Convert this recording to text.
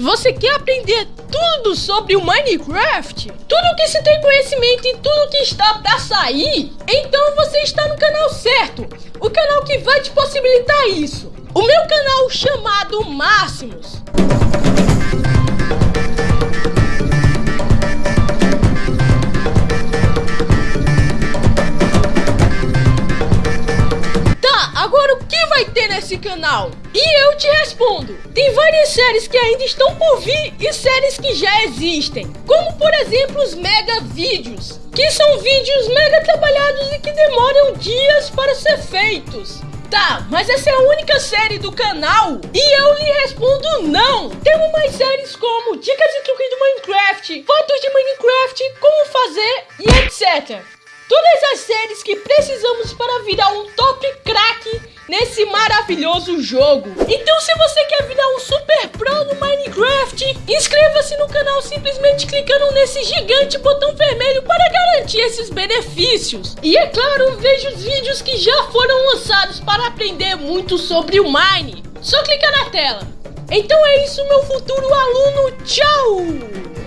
Você quer aprender tudo sobre o Minecraft? Tudo que se tem conhecimento e tudo que está para sair? Então você está no canal certo, o canal que vai te possibilitar isso. O meu canal chamado Máximos. Nesse canal? E eu te respondo: tem várias séries que ainda estão por vir e séries que já existem, como por exemplo os mega vídeos, que são vídeos mega trabalhados e que demoram dias para ser feitos. Tá, mas essa é a única série do canal? E eu lhe respondo não! Temos mais séries como dicas e truques do Minecraft, fotos de Minecraft, como fazer e etc. Todas as séries que precisamos para virar um top nesse maravilhoso jogo. Então se você quer virar um super pro no Minecraft, inscreva-se no canal simplesmente clicando nesse gigante botão vermelho para garantir esses benefícios. E é claro, veja os vídeos que já foram lançados para aprender muito sobre o Mine. Só clicar na tela. Então é isso, meu futuro aluno. Tchau!